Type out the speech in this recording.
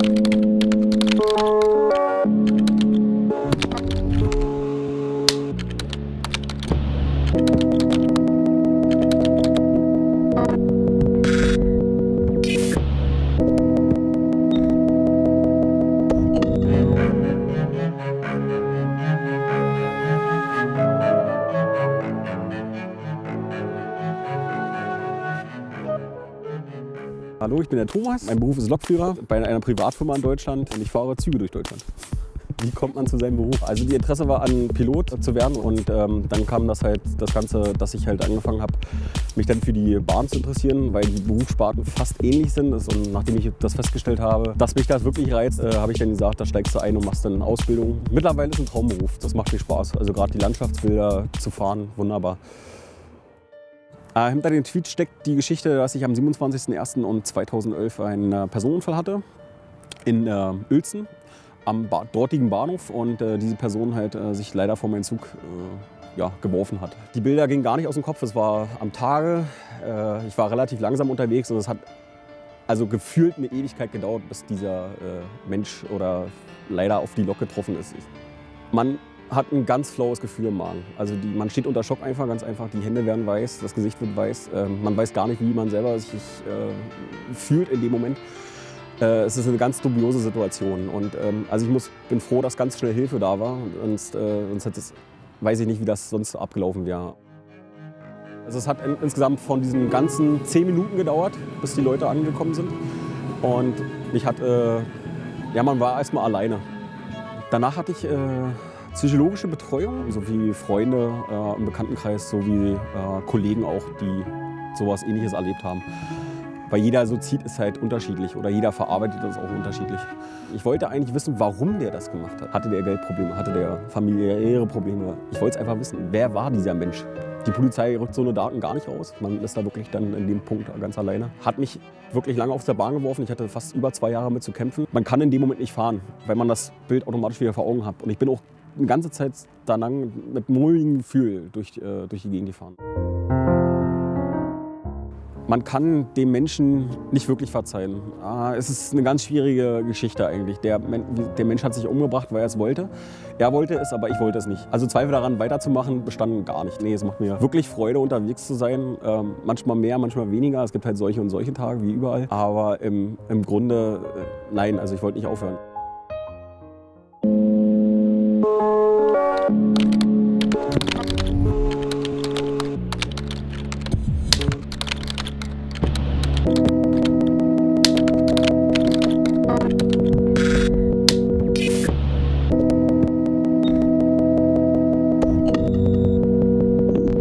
Thank you. Hallo, ich bin der Thomas. Mein Beruf ist Lokführer bei einer Privatfirma in Deutschland und ich fahre Züge durch Deutschland. Wie kommt man zu seinem Beruf? Also die Interesse war an Pilot zu werden und ähm, dann kam das halt das Ganze, dass ich halt angefangen habe, mich dann für die Bahn zu interessieren, weil die Berufssparten fast ähnlich sind. Und nachdem ich das festgestellt habe, dass mich das wirklich reizt, äh, habe ich dann gesagt, da steigst du ein und machst dann eine Ausbildung. Mittlerweile ist ein Traumberuf, das macht viel Spaß. Also gerade die Landschaftsbilder zu fahren, wunderbar. Äh, hinter dem Tweet steckt die Geschichte, dass ich am 27.01.2011 einen äh, Personenfall hatte in äh, Uelzen am ba dortigen Bahnhof und äh, diese Person halt äh, sich leider vor meinen Zug äh, ja, geworfen hat. Die Bilder gingen gar nicht aus dem Kopf, es war am Tage, ich war relativ langsam unterwegs und es hat also gefühlt eine Ewigkeit gedauert, bis dieser Mensch oder leider auf die Lok getroffen ist. Man hat ein ganz flaues Gefühl im Magen. Also die, man steht unter Schock einfach, ganz einfach. Die Hände werden weiß, das Gesicht wird weiß. Äh, man weiß gar nicht, wie man selber sich äh, fühlt in dem Moment. Äh, es ist eine ganz dubiose Situation. Und ähm, also ich muss, bin froh, dass ganz schnell Hilfe da war. Sonst, äh, sonst hätte es, weiß ich nicht, wie das sonst abgelaufen wäre. Also es hat in, insgesamt von diesen ganzen zehn Minuten gedauert, bis die Leute angekommen sind. Und ich hatte, äh, ja, man war erstmal alleine. Danach hatte ich äh, psychologische Betreuung, sowie Freunde äh, im Bekanntenkreis, sowie äh, Kollegen auch, die sowas ähnliches erlebt haben. Weil jeder so zieht, ist halt unterschiedlich oder jeder verarbeitet das auch unterschiedlich. Ich wollte eigentlich wissen, warum der das gemacht hat. Hatte der Geldprobleme, hatte der familiäre Probleme? Ich wollte es einfach wissen, wer war dieser Mensch? Die Polizei rückt so eine Daten gar nicht raus. Man ist da wirklich dann in dem Punkt ganz alleine. Hat mich wirklich lange auf der Bahn geworfen. Ich hatte fast über zwei Jahre mit zu kämpfen. Man kann in dem Moment nicht fahren, weil man das Bild automatisch wieder vor Augen hat. Und ich bin auch eine ganze Zeit danach mit mulmigem Gefühl durch, äh, durch die Gegend gefahren. Man kann dem Menschen nicht wirklich verzeihen. Ah, es ist eine ganz schwierige Geschichte eigentlich. Der, der, Mensch hat sich umgebracht, weil er es wollte. Er wollte es, aber ich wollte es nicht. Also Zweifel daran, weiterzumachen, bestanden gar nicht. Nee, es macht mir wirklich Freude, unterwegs zu sein. Ähm, manchmal mehr, manchmal weniger. Es gibt halt solche und solche Tage, wie überall. Aber im, im Grunde, äh, nein, also ich wollte nicht aufhören. you